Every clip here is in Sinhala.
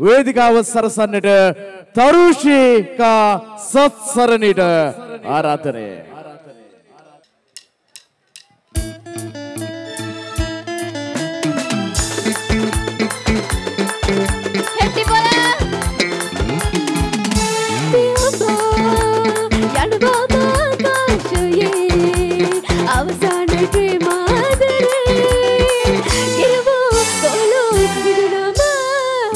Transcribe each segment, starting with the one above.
වේදිකාව සරසන්නට තරුෂිකා සත්සරණිට ආරාධනය. හෙට්ටි පොළ අවසාන ප්‍රේමාදරේ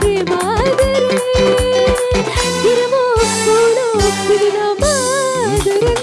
Crema de leche, irmo solo sin.